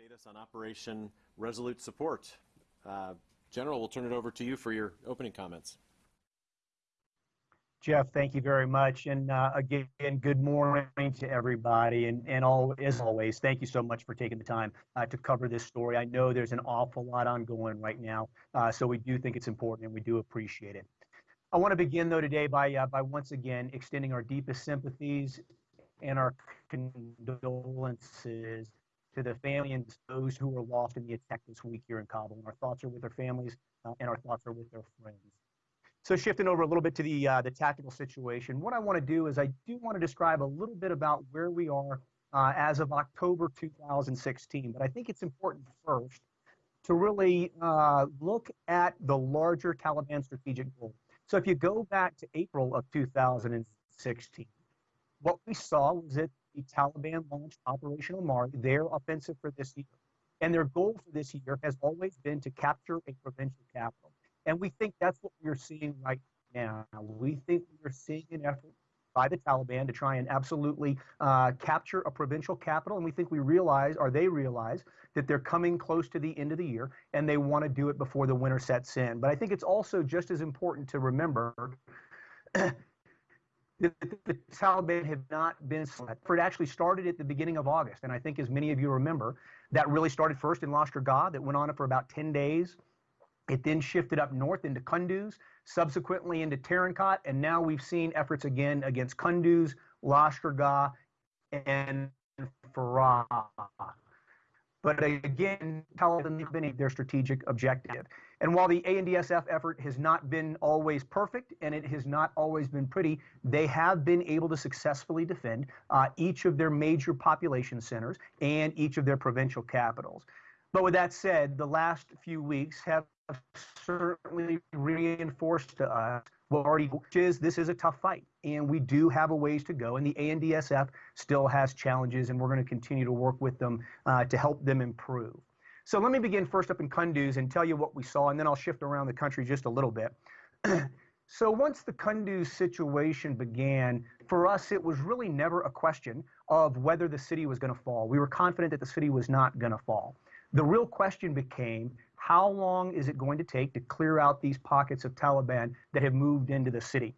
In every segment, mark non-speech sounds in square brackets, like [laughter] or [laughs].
update us on Operation Resolute Support. Uh, General, we'll turn it over to you for your opening comments. Jeff, thank you very much. And uh, again, good morning to everybody. And, and all, as always, thank you so much for taking the time uh, to cover this story. I know there's an awful lot ongoing right now, uh, so we do think it's important and we do appreciate it. I want to begin, though, today by, uh, by once again extending our deepest sympathies and our condolences to the family and those who were lost in the attack this week here in Kabul. And our thoughts are with their families uh, and our thoughts are with their friends. So shifting over a little bit to the uh, the tactical situation, what I want to do is I do want to describe a little bit about where we are uh, as of October 2016. But I think it's important first to really uh, look at the larger Taliban strategic goal. So if you go back to April of 2016, what we saw was that the Taliban launched Operation Omar, their offensive for this year. And their goal for this year has always been to capture a provincial capital. And we think that's what we're seeing right now. We think we're seeing an effort by the Taliban to try and absolutely uh, capture a provincial capital. And we think we realize, or they realize, that they're coming close to the end of the year and they want to do it before the winter sets in. But I think it's also just as important to remember [clears throat] the Taliban have not been for It actually started at the beginning of August. And I think, as many of you remember, that really started first in Lashkar Gah, that went on for about 10 days. It then shifted up north into Kunduz, subsequently into Tarin and now we've seen efforts again against Kunduz, Lashkar Gah, and Farah. But again, Taliban have been their strategic objective. And while the ANDSF effort has not been always perfect and it has not always been pretty, they have been able to successfully defend uh, each of their major population centers and each of their provincial capitals. But with that said, the last few weeks have certainly reinforced to us what already which is this is a tough fight and we do have a ways to go and the ANDSF still has challenges and we're going to continue to work with them uh, to help them improve. So let me begin first up in Kunduz and tell you what we saw and then I'll shift around the country just a little bit. [clears throat] so once the Kunduz situation began, for us it was really never a question of whether the city was going to fall. We were confident that the city was not going to fall. The real question became how long is it going to take to clear out these pockets of Taliban that have moved into the city?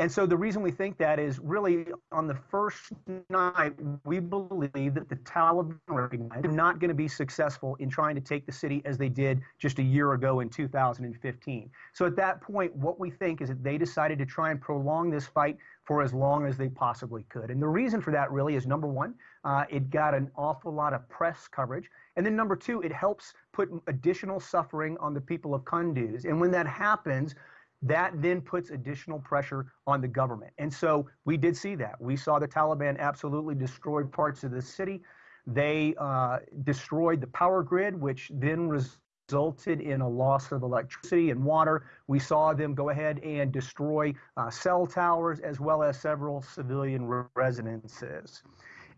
And so the reason we think that is really on the first night, we believe that the Taliban are not going to be successful in trying to take the city as they did just a year ago in 2015. So at that point, what we think is that they decided to try and prolong this fight for as long as they possibly could. And the reason for that really is number one, uh, it got an awful lot of press coverage. And then number two, it helps put additional suffering on the people of Kunduz. And when that happens, that then puts additional pressure on the government. And so we did see that. We saw the Taliban absolutely destroy parts of the city. They uh, destroyed the power grid, which then resulted in a loss of electricity and water. We saw them go ahead and destroy uh, cell towers as well as several civilian residences.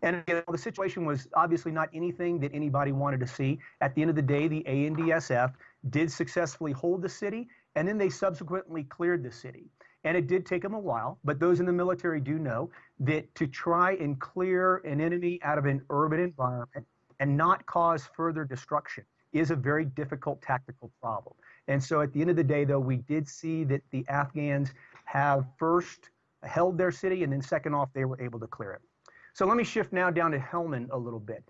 And you know, the situation was obviously not anything that anybody wanted to see. At the end of the day, the ANDSF did successfully hold the city, and then they subsequently cleared the city. And it did take them a while, but those in the military do know that to try and clear an enemy out of an urban environment and not cause further destruction is a very difficult tactical problem. And so at the end of the day, though, we did see that the Afghans have first held their city, and then second off, they were able to clear it. So let me shift now down to Helmand a little bit.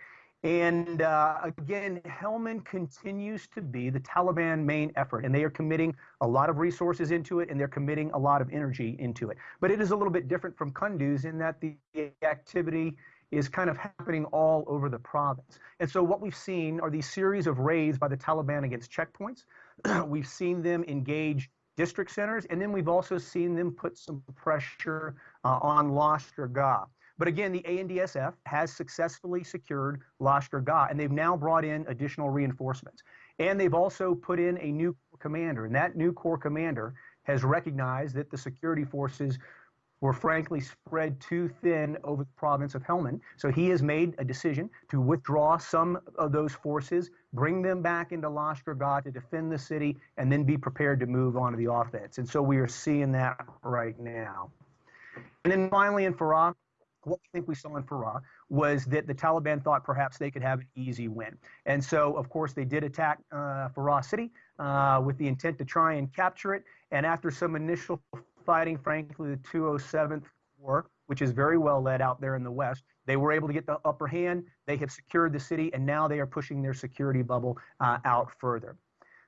And uh, again, Helmand continues to be the Taliban main effort, and they are committing a lot of resources into it, and they're committing a lot of energy into it. But it is a little bit different from Kunduz in that the activity is kind of happening all over the province. And so what we've seen are these series of raids by the Taliban against checkpoints. [clears throat] we've seen them engage district centers, and then we've also seen them put some pressure uh, on Lashkar Gah. But again, the ANDSF has successfully secured Lashkar Gah, and they've now brought in additional reinforcements. And they've also put in a new commander, and that new corps commander has recognized that the security forces were frankly spread too thin over the province of Helmand. So he has made a decision to withdraw some of those forces, bring them back into Lashkar Gah to defend the city, and then be prepared to move on to the offense. And so we are seeing that right now. And then finally in Farah, what we think we saw in Farah was that the Taliban thought perhaps they could have an easy win. And so, of course, they did attack uh, Farah City uh, with the intent to try and capture it. And after some initial fighting, frankly, the 207th Corps, which is very well led out there in the West, they were able to get the upper hand. They have secured the city, and now they are pushing their security bubble uh, out further.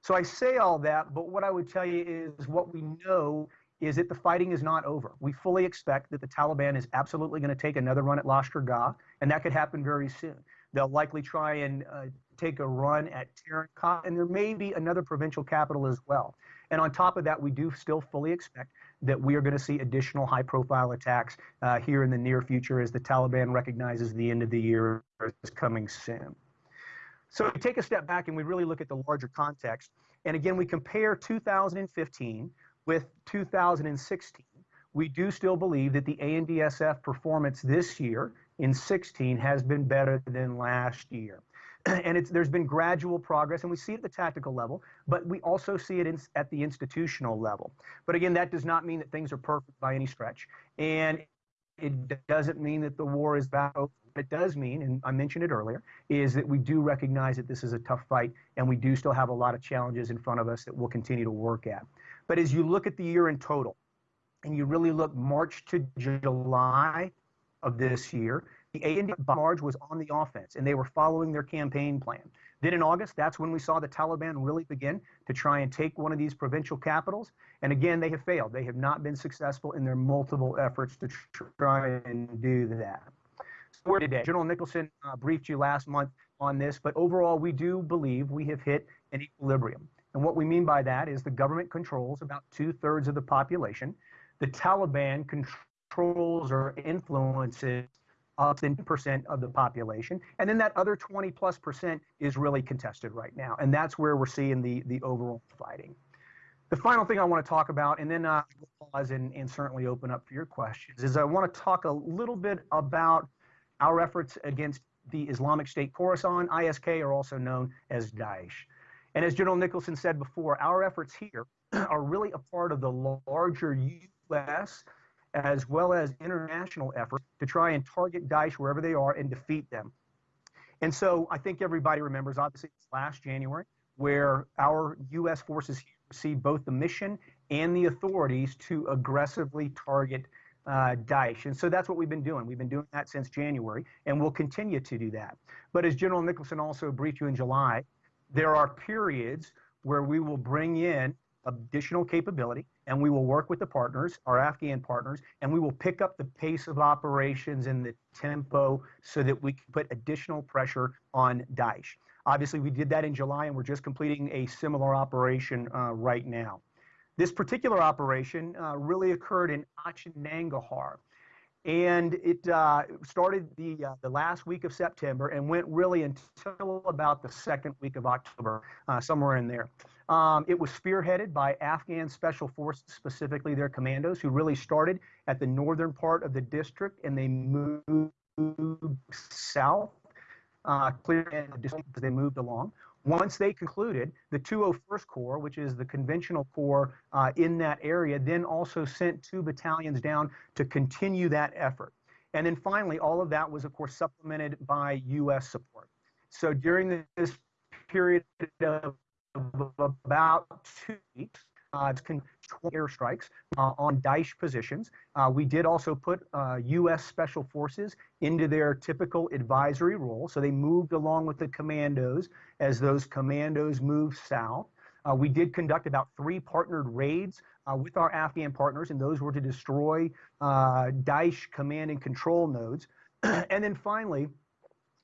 So I say all that, but what I would tell you is what we know is that the fighting is not over. We fully expect that the Taliban is absolutely going to take another run at Lashkar and that could happen very soon. They'll likely try and uh, take a run at Tarin and there may be another provincial capital as well. And on top of that, we do still fully expect that we are going to see additional high profile attacks uh, here in the near future as the Taliban recognizes the end of the year is coming soon. So we take a step back and we really look at the larger context. And again, we compare 2015 with 2016. We do still believe that the ANDSF performance this year in 16 has been better than last year. [clears throat] and it's, there's been gradual progress, and we see it at the tactical level, but we also see it in, at the institutional level. But again, that does not mean that things are perfect by any stretch, and it doesn't mean that the war is over. What it does mean, and I mentioned it earlier, is that we do recognize that this is a tough fight, and we do still have a lot of challenges in front of us that we'll continue to work at. But as you look at the year in total, and you really look March to July of this year, the A&D March was on the offense, and they were following their campaign plan. Then in August, that's when we saw the Taliban really begin to try and take one of these provincial capitals. And again, they have failed. They have not been successful in their multiple efforts to try and do that. So we're today. General Nicholson uh, briefed you last month on this, but overall, we do believe we have hit an equilibrium. And what we mean by that is the government controls about two thirds of the population. The Taliban controls or influences up than percent of the population. And then that other 20 plus percent is really contested right now. And that's where we're seeing the, the overall fighting. The final thing I want to talk about, and then will pause and, and certainly open up for your questions, is I want to talk a little bit about our efforts against the Islamic State Khorasan, ISK, are also known as Daesh. And as General Nicholson said before, our efforts here [clears throat] are really a part of the larger U.S as well as international efforts to try and target Daesh wherever they are and defeat them. And so I think everybody remembers, obviously, last January, where our U.S. forces received both the mission and the authorities to aggressively target uh, Daesh. And so that's what we've been doing. We've been doing that since January, and we'll continue to do that. But as General Nicholson also briefed you in July, there are periods where we will bring in additional capability and we will work with the partners, our Afghan partners, and we will pick up the pace of operations and the tempo so that we can put additional pressure on Daesh. Obviously, we did that in July, and we're just completing a similar operation uh, right now. This particular operation uh, really occurred in Achin and it uh, started the uh, the last week of September and went really until about the second week of October, uh, somewhere in there. Um, it was spearheaded by Afghan Special Forces, specifically their commandos, who really started at the northern part of the district and they moved south, uh, clear as they moved along. Once they concluded, the 201st Corps, which is the conventional corps uh, in that area, then also sent two battalions down to continue that effort. And then finally, all of that was, of course, supplemented by U.S. support. So during this period of about two weeks. Uh, it's airstrikes uh, on Daesh positions. Uh, we did also put U.S. Uh, Special Forces into their typical advisory role. So they moved along with the commandos as those commandos moved south. Uh, we did conduct about three partnered raids uh, with our Afghan partners, and those were to destroy Daesh command and control nodes. [clears throat] and then finally,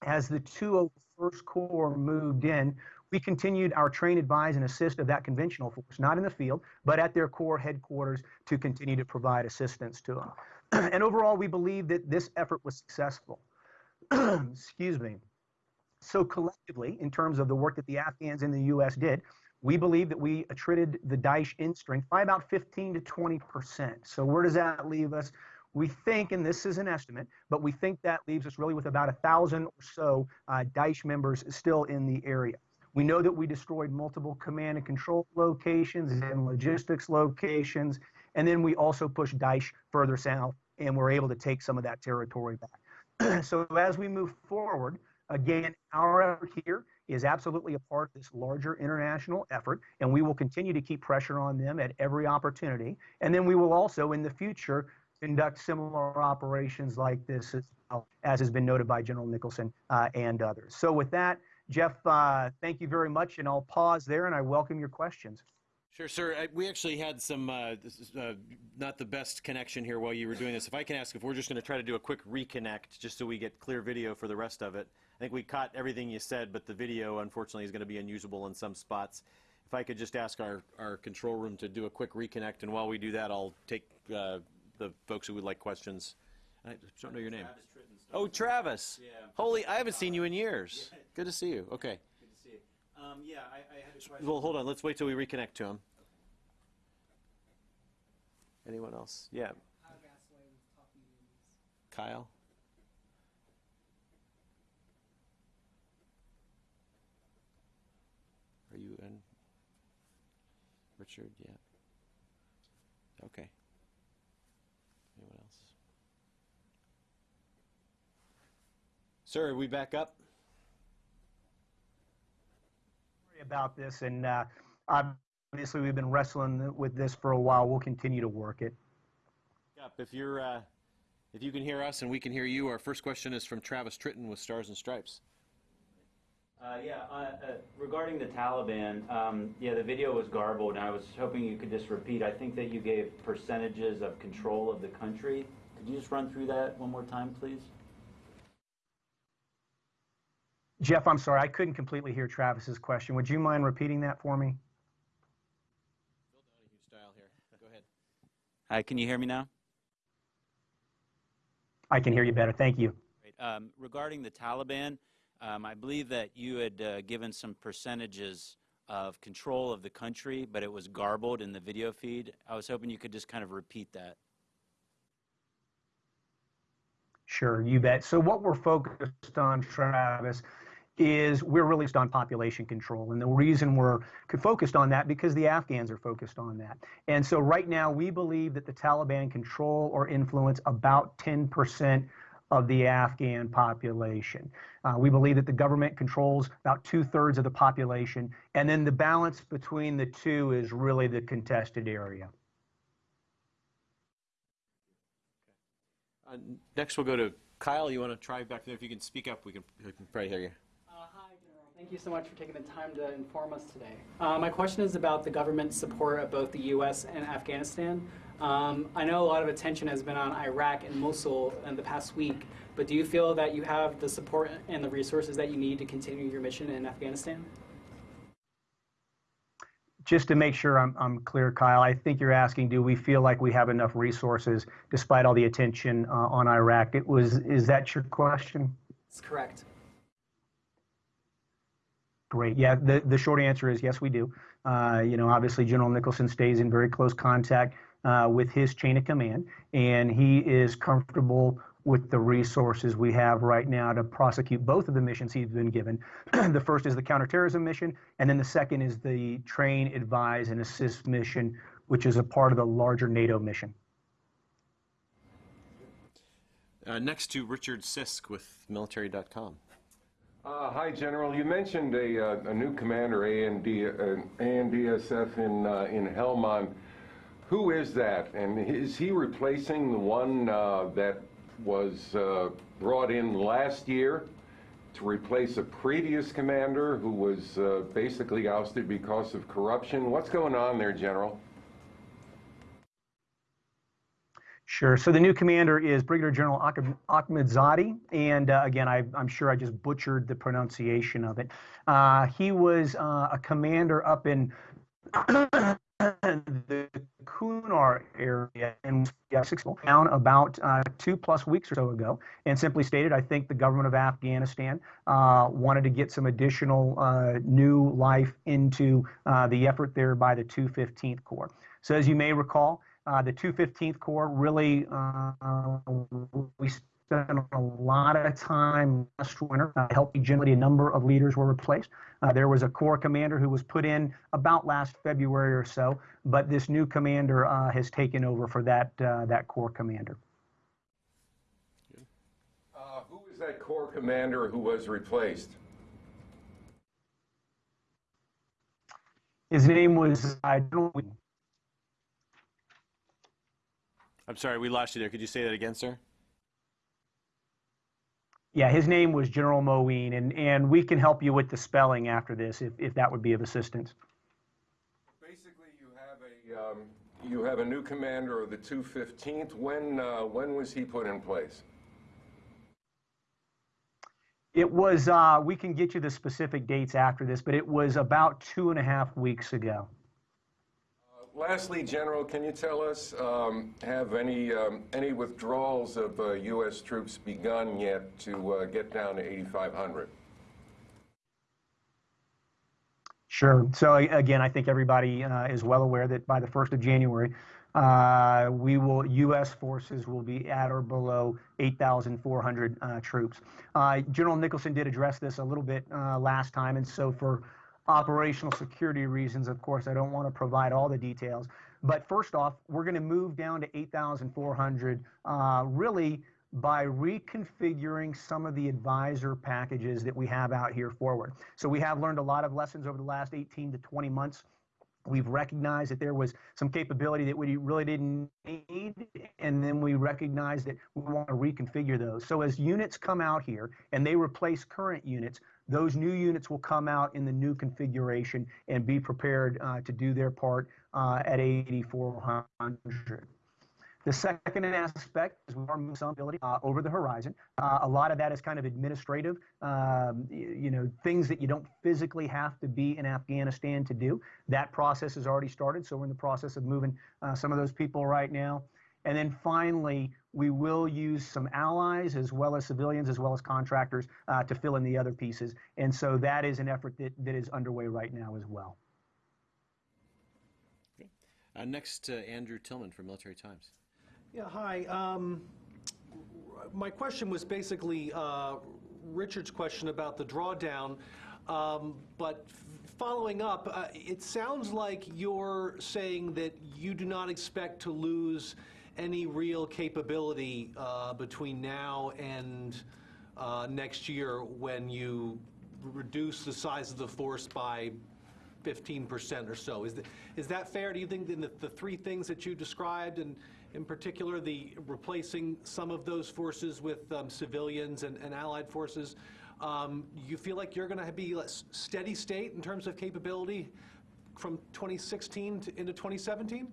as the 201st Corps moved in, we continued our train, advise, and assist of that conventional force, not in the field, but at their corps headquarters to continue to provide assistance to them. [clears throat] and overall, we believe that this effort was successful. [clears throat] Excuse me. So collectively, in terms of the work that the Afghans and the U.S. did, we believe that we attrited the Daesh in strength by about 15 to 20 percent. So where does that leave us? We think, and this is an estimate, but we think that leaves us really with about a thousand or so uh, Daesh members still in the area. We know that we destroyed multiple command and control locations and logistics locations. And then we also pushed Daesh further south and were able to take some of that territory back. [clears throat] so as we move forward, again, our effort here is absolutely a part of this larger international effort, and we will continue to keep pressure on them at every opportunity. And then we will also, in the future, conduct similar operations like this as, well, as has been noted by General Nicholson uh, and others. So with that, Jeff, uh, thank you very much, and I'll pause there and I welcome your questions. Sure, sir. I, we actually had some, uh, is, uh, not the best connection here while you were doing this. If I can ask if we're just going to try to do a quick reconnect just so we get clear video for the rest of it. I think we caught everything you said, but the video, unfortunately, is going to be unusable in some spots. If I could just ask our, our control room to do a quick reconnect, and while we do that, I'll take uh, the folks who would like questions. I don't know your name. Travis Tritten, Oh, Travis. Yeah. Holy, I haven't seen you in years. [laughs] Good to see you. Okay. Good to see you. Um, yeah, I, I had a question. Well, hold on. Let's wait till we reconnect to him. Anyone else? Yeah. Kyle? Are you in? Richard? Yeah. Okay. Anyone else? Sir, are we back up? Sorry about this, and uh, obviously we've been wrestling with this for a while. We'll continue to work it. Up. If you're, uh, if you can hear us and we can hear you, our first question is from Travis Tritten with Stars and Stripes. Uh, yeah, uh, uh, regarding the Taliban, um, yeah, the video was garbled, and I was hoping you could just repeat. I think that you gave percentages of control of the country. Could you just run through that one more time, please? Jeff, I'm sorry, I couldn't completely hear Travis's question. Would you mind repeating that for me? Phil Donahue style here. Go ahead. Hi, can you hear me now? I can hear you better. Thank you. Um, regarding the Taliban, um, I believe that you had uh, given some percentages of control of the country, but it was garbled in the video feed. I was hoping you could just kind of repeat that. Sure, you bet. So what we're focused on, Travis, is we're really focused on population control. And the reason we're focused on that because the Afghans are focused on that. And so right now we believe that the Taliban control or influence about 10% of the Afghan population. Uh, we believe that the government controls about two thirds of the population. And then the balance between the two is really the contested area. Uh, next, we'll go to Kyle. You want to try back there? If you can speak up, we can, we can probably hear you. Thank you so much for taking the time to inform us today. Uh, My question is about the government support of both the U.S. and Afghanistan. Um, I know a lot of attention has been on Iraq and Mosul in the past week, but do you feel that you have the support and the resources that you need to continue your mission in Afghanistan? Just to make sure I'm, I'm clear, Kyle, I think you're asking, do we feel like we have enough resources despite all the attention uh, on Iraq? It was, is that your question? That's correct. Great. Yeah, the, the short answer is yes, we do. Uh, you know, obviously, General Nicholson stays in very close contact uh, with his chain of command, and he is comfortable with the resources we have right now to prosecute both of the missions he's been given. [clears throat] the first is the counterterrorism mission, and then the second is the train, advise, and assist mission, which is a part of the larger NATO mission. Uh, next to Richard Sisk with military.com. Uh, hi, General. You mentioned a, uh, a new commander, AND, uh, ANDSF in, uh, in Helmand. Who is that? And is he replacing the one uh, that was uh, brought in last year to replace a previous commander who was uh, basically ousted because of corruption? What's going on there, General? Sure. So the new commander is Brigadier General Ahmed Ahmadzadi, and uh, again, I, am sure I just butchered the pronunciation of it. Uh, he was uh, a commander up in [coughs] the Kunar area in town about uh, two plus weeks or so ago, and simply stated, I think the government of Afghanistan uh, wanted to get some additional uh, new life into uh, the effort there by the 215th Corps. So as you may recall, uh, the 215th Corps really, uh, we spent a lot of time last winter uh, helping generally a number of leaders were replaced. Uh, there was a Corps commander who was put in about last February or so, but this new commander uh, has taken over for that, uh, that Corps commander. Uh, Who's that Corps commander who was replaced? His name was uh, General Wheaton. I'm sorry, we lost you there. Could you say that again, sir? Yeah, his name was General Moeen, and, and we can help you with the spelling after this if, if that would be of assistance. Basically, you have a, um, you have a new commander of the 215th. When, uh, when was he put in place? It was, uh, we can get you the specific dates after this, but it was about two and a half weeks ago. Lastly, General, can you tell us, um, have any, um, any withdrawals of uh, U.S. troops begun yet to uh, get down to 8,500? Sure. So again, I think everybody uh, is well aware that by the 1st of January, uh, we will, U.S. forces will be at or below 8,400 uh, troops. Uh, General Nicholson did address this a little bit uh, last time, and so for operational security reasons, of course, I don't want to provide all the details. But first off, we're going to move down to 8,400 uh, really by reconfiguring some of the advisor packages that we have out here forward. So we have learned a lot of lessons over the last 18 to 20 months. We've recognized that there was some capability that we really didn't need, and then we recognized that we want to reconfigure those. So as units come out here and they replace current units, those new units will come out in the new configuration and be prepared uh, to do their part uh, at 8,400. The second aspect is we are moving some ability uh, over the horizon. Uh, a lot of that is kind of administrative, um, you, you know, things that you don't physically have to be in Afghanistan to do. That process has already started, so we're in the process of moving uh, some of those people right now. And then finally, we will use some allies as well as civilians as well as contractors uh, to fill in the other pieces. And so that is an effort that, that is underway right now as well. Uh, next, uh, Andrew Tilghman from Military Times. Yeah, hi. Um, my question was basically uh, Richard's question about the drawdown, um, but following up, uh, it sounds like you're saying that you do not expect to lose any real capability uh, between now and uh, next year when you reduce the size of the force by 15% or so. Is, th- is that fair? Do you think in the, the three things that you described, and in particular the replacing some of those forces with um, civilians and, and allied forces, um, you feel like you're going to be steady state in terms of capability from 2016 to, into 2017?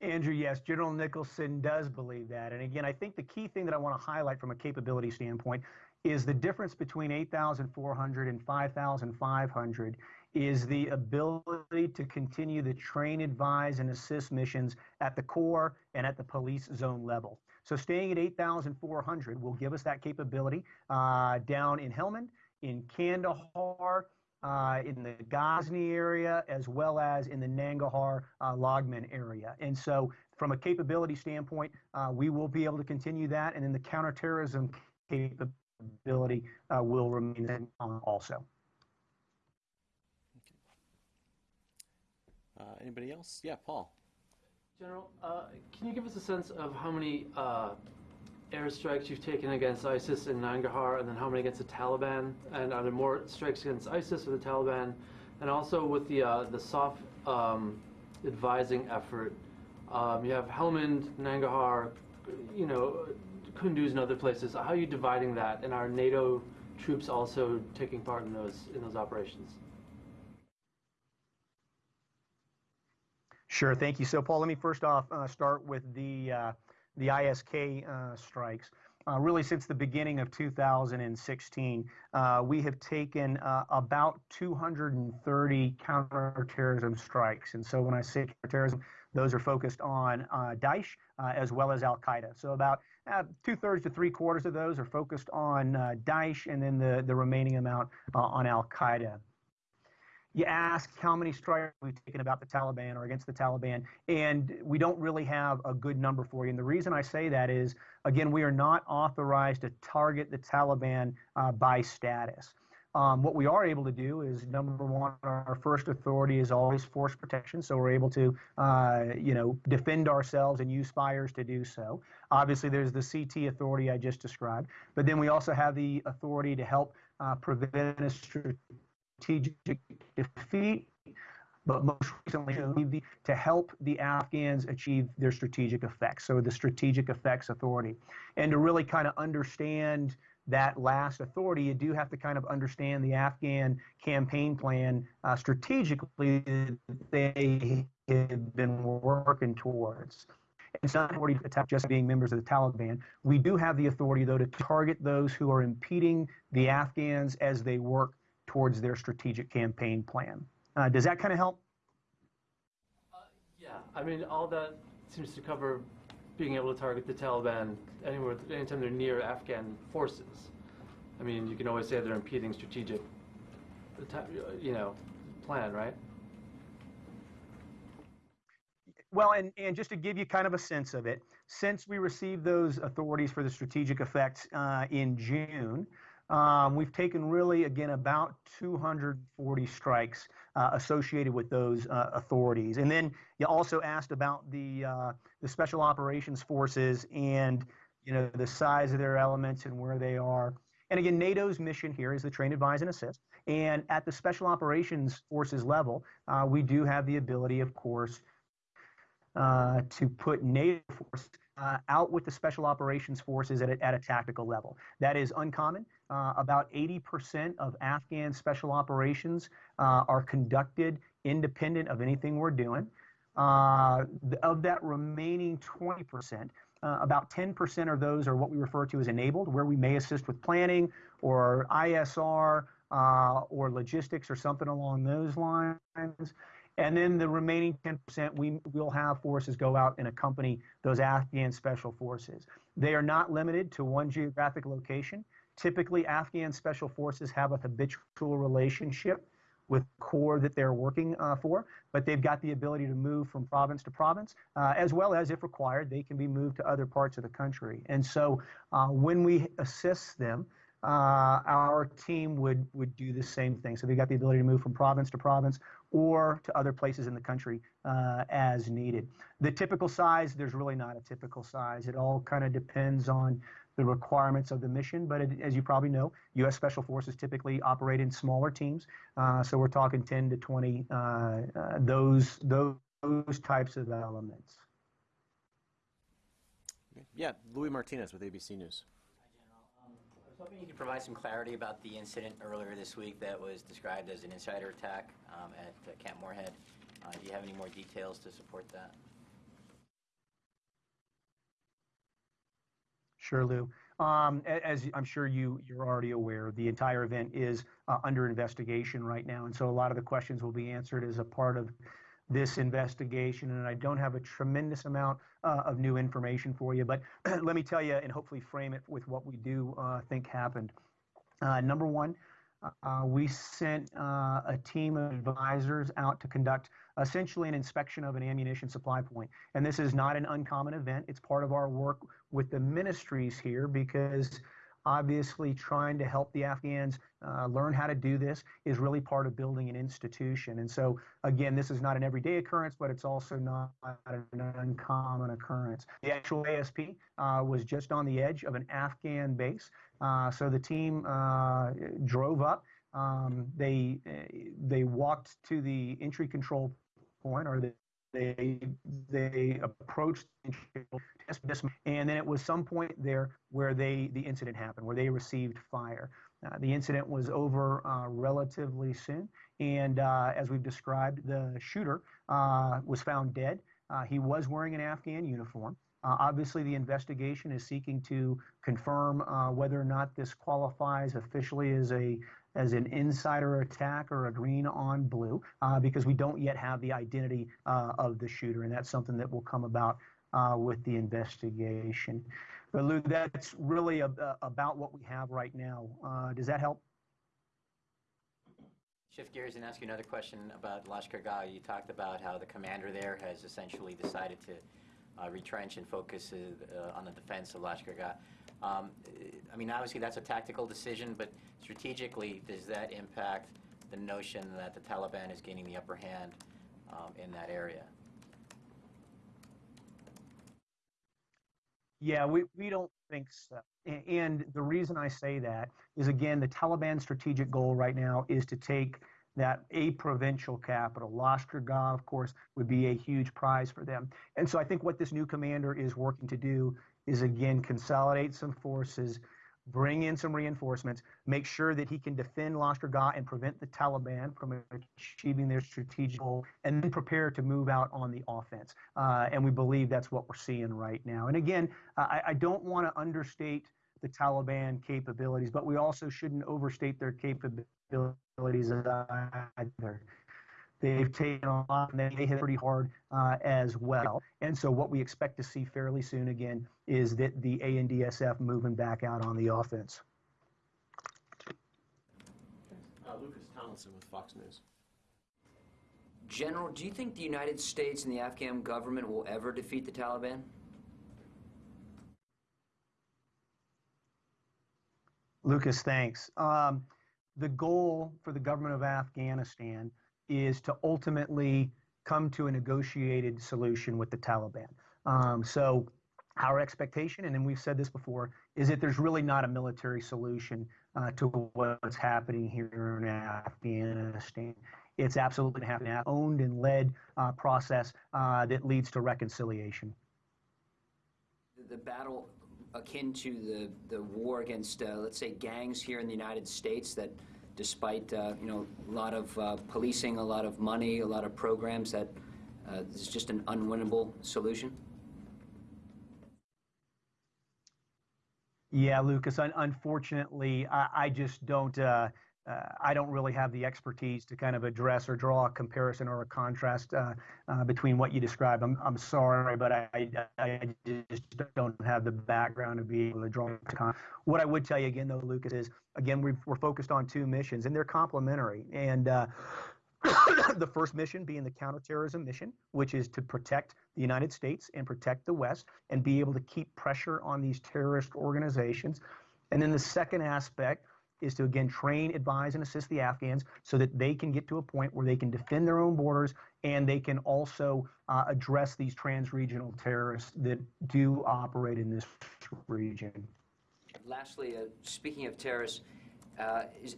Andrew, yes, General Nicholson does believe that. And again, I think the key thing that I want to highlight from a capability standpoint is the difference between 8,400 and 5,500 is the ability to continue the train, advise, and assist missions at the corps and at the police zone level. So staying at 8,400 will give us that capability uh, down in Helmand, in Kandahar, uh, in the Ghazni area, as well as in the Nangarhar uh, Laghman area. And so, from a capability standpoint, uh, we will be able to continue that, and then the counterterrorism capability uh, will remain also. Uh, anybody else? Yeah, Paul. General, uh, can you give us a sense of how many uh, airstrikes you've taken against ISIS in Nangarhar, and then how many against the Taliban? And are there more strikes against ISIS or the Taliban? And also with the uh, the soft um, advising effort, um, you have Helmand, Nangarhar, you know, Kunduz, and other places. How are you dividing that? And are NATO troops also taking part in those in those operations? Sure, thank you. So, Paul, let me first off uh, start with the uh, the ISK uh, strikes. Uh, really, since the beginning of 2016, uh, we have taken uh, about 230 counterterrorism strikes. And so, when I say counterterrorism, those are focused on Daesh as well as Al Qaeda. So, about two thirds to three quarters of those are focused on Daesh, and then the, the remaining amount on Al Qaeda you ask how many strikes we've taken about the Taliban or against the Taliban, and we don't really have a good number for you. And the reason I say that is, again, we are not authorized to target the Taliban uh, by status. Um, what we are able to do is number one, our first authority is always force protection, so we're able to, uh, you know, defend ourselves and use fires to do so. Obviously, there's the CT authority I just described, but then we also have the authority to help uh, prevent a strategic defeat but most recently to help the Afghans achieve their strategic effects. So the Strategic Effects Authority. And to really kind of understand that last authority, you do have to kind of understand the Afghan campaign plan uh, strategically that they have been working towards. It's not authority to attack just being members of the Taliban. We do have the authority, though, to target those who are impeding the Afghans as they work towards their strategic campaign plan. Uh, does that kind of help? Yeah, I mean, all that seems to cover being able to target the Taliban anywhere, anytime they're near Afghan forces. I mean, you can always say they're impeding strategic, you know, plan, right? Well, and, and just to give you kind of a sense of it, since we received those authorities for the strategic effects uh, in June, um, we've taken really, again, about 240 strikes uh, associated with those uh, authorities. And then you also asked about the uh, the special operations forces and you know the size of their elements and where they are. And again, NATO's mission here is to train, advise, and assist. And at the special operations forces level, uh, we do have the ability, of course, uh, to put NATO force uh, out with the special operations forces at a, at a tactical level. That is uncommon. Uh, about 80% of Afghan special operations uh, are conducted independent of anything we're doing. Uh, of that remaining 20%, uh, about 10% of those are what we refer to as enabled, where we may assist with planning or ISR uh, or logistics or something along those lines. And then the remaining 10%, we will have forces go out and accompany those Afghan special forces. They are not limited to one geographic location. Typically, Afghan special forces have a habitual relationship with corps that they're working uh, for, but they've got the ability to move from province to province, uh, as well as, if required, they can be moved to other parts of the country. And so uh, when we assist them, uh, our team would, would do the same thing. So they've got the ability to move from province to province or to other places in the country uh, as needed. The typical size, there's really not a typical size. It all kind of depends on the requirements of the mission. But it, as you probably know, U.S. Special Forces typically operate in smaller teams. Uh, so we're talking 10 to 20, uh, uh, those, those, those types of elements. Yeah, Luis Martinez with ABC News. Was hoping you could provide some clarity about the incident earlier this week that was described as an insider attack um, at uh, Camp Morehead. Uh, Do you have any more details to support that? Sure, Lou. Um, as I'm sure you, you're already aware, the entire event is uh, under investigation right now. And so a lot of the questions will be answered as a part of this investigation. And I don't have a tremendous amount uh, of new information for you, but [clears throat] let me tell you and hopefully frame it with what we do uh, think happened. Uh, number one, uh, we sent uh, a team of advisors out to conduct essentially an inspection of an ammunition supply point. And this is not an uncommon event. It's part of our work with the ministries here because obviously trying to help the Afghans uh, learn how to do this is really part of building an institution. And so, again, this is not an everyday occurrence, but it's also not an uncommon occurrence. The actual ASP uh, was just on the edge of an Afghan base. Uh, so the team uh, drove up. Um, they they walked to the entry control point, or they they they approached and then it was some point there where they the incident happened, where they received fire. Uh, the incident was over uh, relatively soon, and uh, as we've described, the shooter uh, was found dead. Uh, he was wearing an Afghan uniform. Uh, obviously, the investigation is seeking to confirm whether or not this qualifies officially as a as an insider attack or a green on blue uh, because we don't yet have the identity uh, of the shooter, and that's something that will come about uh, with the investigation. But Lou, that's really a, a, about what we have right now. does that help? Shift gears and ask you another question about Lashkar Gah. You talked about how the commander there has essentially decided to uh, retrench and focus uh, on the defense of Lashkar Gah. Um, I mean, obviously, that's a tactical decision, but strategically, does that impact the notion that the Taliban is gaining the upper hand um, in that area? Yeah, we, we don't think so. And the reason I say that is again, the Taliban strategic goal right now is to take that a provincial capital. Lashkar of course, would be a huge prize for them. And so I think what this new commander is working to do is again consolidate some forces, bring in some reinforcements, make sure that he can defend Lashkargah and prevent the Taliban from achieving their strategic goal, and then prepare to move out on the offense. Uh, and we believe that's what we're seeing right now. And again, I, I don't want to understate the Taliban capabilities, but we also shouldn't overstate their capabilities either. They've taken a lot and they hit pretty hard uh, as well. And so what we expect to see fairly soon again is that the ANDSF moving back out on the offense. Uh, Lucas Tomlinson with Fox News. General, do you think the United States and the Afghan government will ever defeat the Taliban? Lucas, thanks. Um, the goal for the government of Afghanistan is to ultimately come to a negotiated solution with the Taliban. Um, so, our expectation, and then we've said this before, is that there's really not a military solution uh, to what's happening here in Afghanistan. It's absolutely going to happen, owned and led uh, process uh, that leads to reconciliation. The, the battle akin to the, the war against, uh, let's say, gangs here in the United States that despite, uh, you know, a lot of uh, policing, a lot of money, a lot of programs, that uh, is just an unwinnable solution? Yeah, Lucas. Un- unfortunately, I, I just don't. Uh, I don't really have the expertise to kind of address or draw a comparison or a contrast uh, uh, between what you described. I'm, I'm sorry, but I, I, just don't have the background to be able to draw. a What I would tell you again, though, Lucas, is again we've, we're focused on two missions, and they're complementary. And uh, [coughs] the first mission being the counterterrorism mission, which is to protect the United States and protect the West and be able to keep pressure on these terrorist organizations. And then the second aspect is to again train, advise, and assist the Afghans so that they can get to a point where they can defend their own borders and they can also uh, address these trans-regional terrorists that do operate in this region. Lastly, uh, speaking of terrorists, uh, is,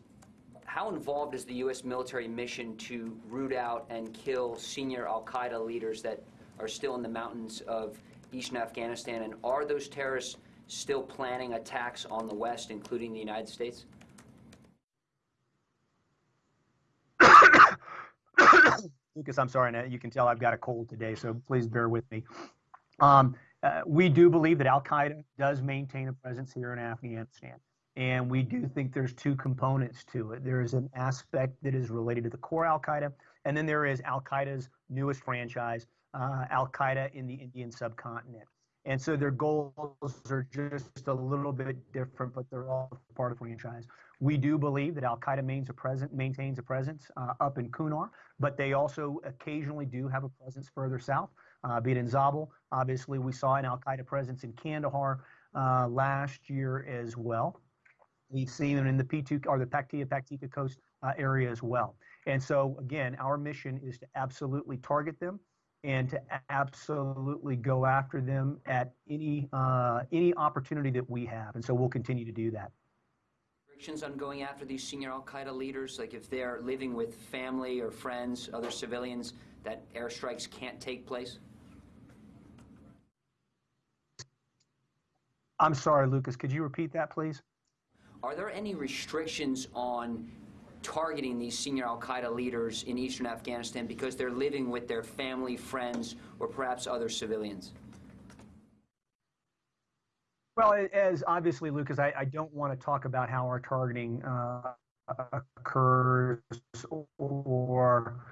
how involved is the U.S. military mission to root out and kill senior Al Qaeda leaders that are still in the mountains of eastern Afghanistan? And are those terrorists still planning attacks on the West, including the United States? Lucas, I'm sorry, and you can tell I've got a cold today, so please bear with me. Um, uh, we do believe that Al Qaeda does maintain a presence here in Afghanistan. And we do think there's two components to it. There is an aspect that is related to the core Al Qaeda, and then there is Al Qaeda's newest franchise, uh, Al Qaeda in the Indian subcontinent. And so their goals are just a little bit different, but they're all part of the franchise. We do believe that Al Qaeda maintains a, present, maintains a presence uh, up in Kunar, but they also occasionally do have a presence further south, uh, be it in Zabul. Obviously, we saw an Al Qaeda presence in Kandahar uh, last year as well. We've seen them in the P2 or the Paktia Paktika Khost uh, area as well. And so, again, our mission is to absolutely target them and to absolutely go after them at any uh, any opportunity that we have. And so we'll continue to do that. Restrictions on going after these senior Al Qaeda leaders, like if they're living with family or friends, other civilians, that airstrikes can't take place? I'm sorry, Lucas. Could you repeat that, please? Are there any restrictions on targeting these senior Al Qaeda leaders in eastern Afghanistan because they're living with their family, friends, or perhaps other civilians? Well, as obviously, Lucas, I, I don't want to talk about how our targeting uh, occurs or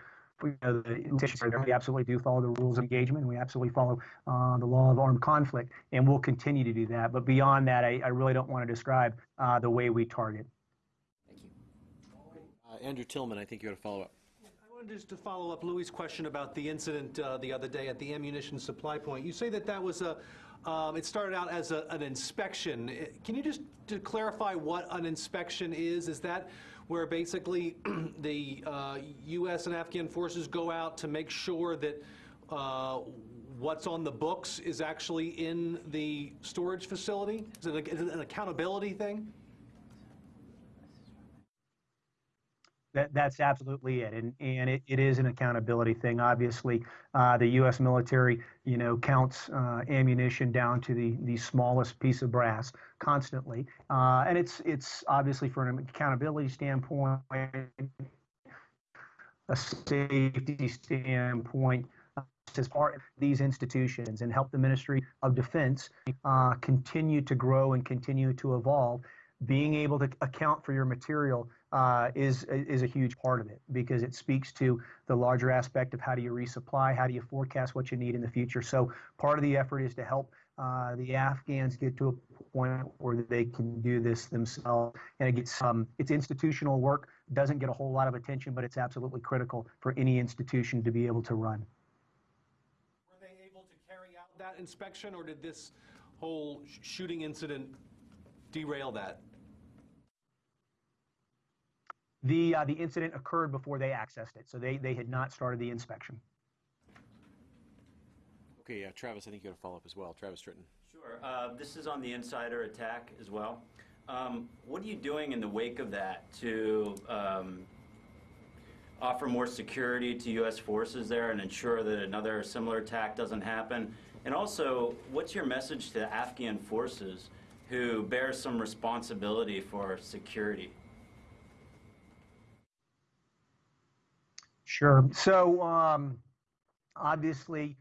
you know, the intentions. We absolutely do follow the rules of engagement. And we absolutely follow uh, the law of armed conflict, and we'll continue to do that. But beyond that, I, I really don't want to describe uh, the way we target. Thank you. Uh, Andrew Tilghman, I think you had a follow up. I wanted just to follow up Luis' question about the incident uh, the other day at the ammunition supply point. You say that that was a, um, it started out as a, an inspection. Can you just clarify what an inspection is? Is that where basically [clears throat] the uh, U.S. and Afghan forces go out to make sure that uh, what's on the books is actually in the storage facility? Is it, a, is it an accountability thing? That, that's absolutely it, and and it, it is an accountability thing. Obviously, uh, the U.S. military, you know, counts uh, ammunition down to the the smallest piece of brass constantly, uh, and it's it's obviously for an accountability standpoint, a safety standpoint, as part of these institutions and help the Ministry of Defense uh, continue to grow and continue to evolve. Being able to account for your material uh, is is a huge part of it because it speaks to the larger aspect of how do you resupply, how do you forecast what you need in the future. So part of the effort is to help uh, the Afghans get to a point where they can do this themselves, and it gets um, it's institutional work. Doesn't get a whole lot of attention, but it's absolutely critical for any institution to be able to run. Were they able to carry out that inspection, or did this whole sh- shooting incident derail that? The uh, the incident occurred before they accessed it, so they they had not started the inspection. Okay, yeah, Travis, I think you got a follow up as well. Travis Tritten. Sure. Uh, This is on the insider attack as well. Um, What are you doing in the wake of that to um, offer more security to U.S. forces there and ensure that another similar attack doesn't happen? And also, what's your message to Afghan forces who bear some responsibility for security? Sure. So um, obviously,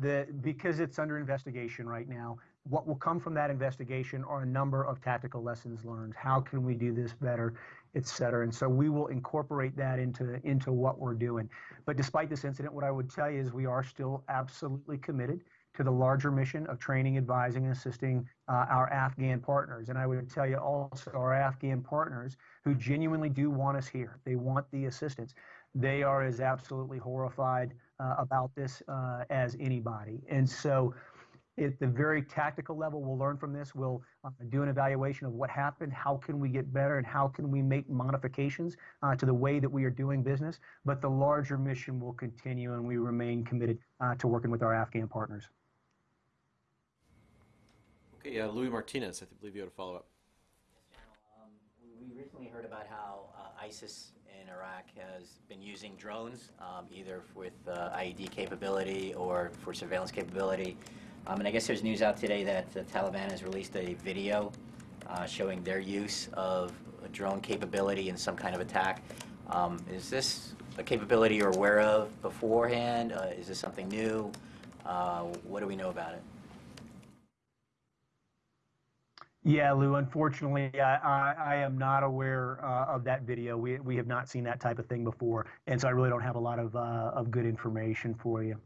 the because it's under investigation right now, what will come from that investigation are a number of tactical lessons learned. How can we do this better, et cetera? And so we will incorporate that into into what we're doing. But despite this incident, what I would tell you is we are still absolutely committed to the larger mission of training, advising, and assisting uh, our Afghan partners. And I would tell you also our Afghan partners who genuinely do want us here. They want the assistance they are as absolutely horrified uh, about this uh, as anybody. And so, at the very tactical level, we'll learn from this. We'll uh, do an evaluation of what happened, how can we get better, and how can we make modifications uh, to the way that we are doing business. But the larger mission will continue, and we remain committed uh, to working with our Afghan partners. Okay, uh, Luis Martinez, I believe you had a follow up. Um, We recently heard about how uh, ISIS in Iraq has been using drones, um, either with uh, IED capability or for surveillance capability. Um, And I guess there's news out today that the Taliban has released a video uh, showing their use of a drone capability in some kind of attack. Um, Is this a capability you're aware of beforehand? Uh, Is this something new? Uh, What do we know about it? Yeah, Lou. Unfortunately, I, I, I am not aware uh, of that video. We, we have not seen that type of thing before, and so I really don't have a lot of uh, of good information for you.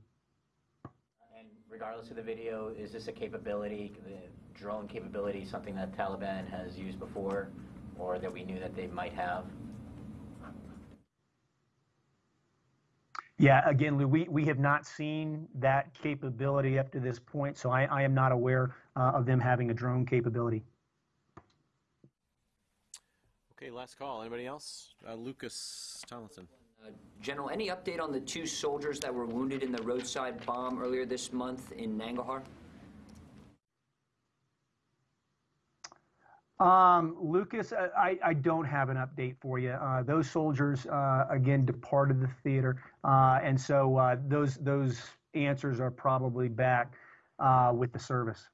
And regardless of the video, is this a capability, the drone capability, something that Taliban has used before, or that we knew that they might have? Yeah, again, Lou, we, we have not seen that capability up to this point, so I, I am not aware uh, of them having a drone capability. Okay, last call. Anybody else? Uh, Lucas Tomlinson. Uh, General, any update on the two soldiers that were wounded in the roadside bomb earlier this month in Nangarhar? Um, Lucas, I, I don't have an update for you. Uh, those soldiers, uh, again, departed the theater, uh, and so uh, those those answers are probably back uh, with the service.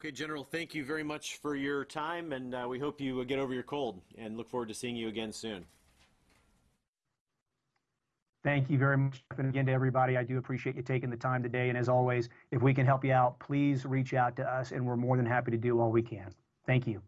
Okay, General, thank you very much for your time, and uh, we hope you get over your cold and look forward to seeing you again soon. Thank you very much. And again, to everybody, I do appreciate you taking the time today. And as always, if we can help you out, please reach out to us, and we're more than happy to do all we can. Thank you.